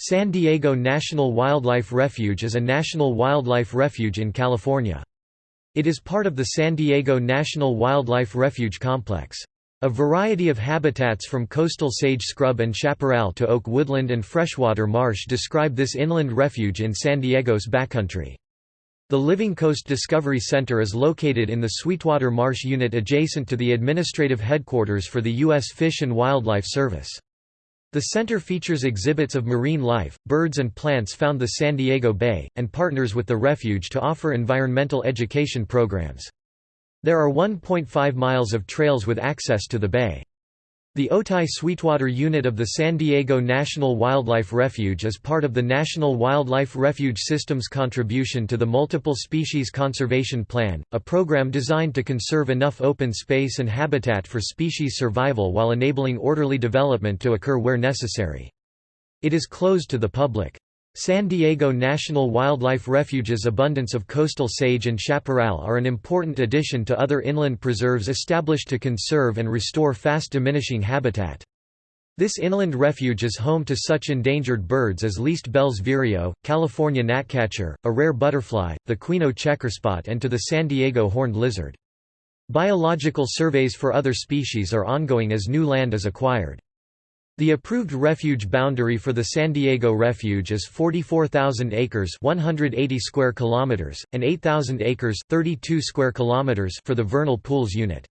San Diego National Wildlife Refuge is a national wildlife refuge in California. It is part of the San Diego National Wildlife Refuge Complex. A variety of habitats from coastal sage scrub and chaparral to oak woodland and freshwater marsh describe this inland refuge in San Diego's backcountry. The Living Coast Discovery Center is located in the Sweetwater Marsh Unit adjacent to the administrative headquarters for the U.S. Fish and Wildlife Service. The center features exhibits of marine life, birds and plants found the San Diego Bay, and partners with the refuge to offer environmental education programs. There are 1.5 miles of trails with access to the bay. The Otay Sweetwater Unit of the San Diego National Wildlife Refuge is part of the National Wildlife Refuge System's contribution to the Multiple Species Conservation Plan, a program designed to conserve enough open space and habitat for species survival while enabling orderly development to occur where necessary. It is closed to the public. San Diego National Wildlife Refuge's abundance of coastal sage and chaparral are an important addition to other inland preserves established to conserve and restore fast-diminishing habitat. This inland refuge is home to such endangered birds as least Bell's vireo, California gnatcatcher, a rare butterfly, the Quino checkerspot and to the San Diego horned lizard. Biological surveys for other species are ongoing as new land is acquired. The approved refuge boundary for the San Diego Refuge is 44,000 acres, 180 square kilometers, and 8,000 acres, 32 square kilometers for the Vernal Pools unit.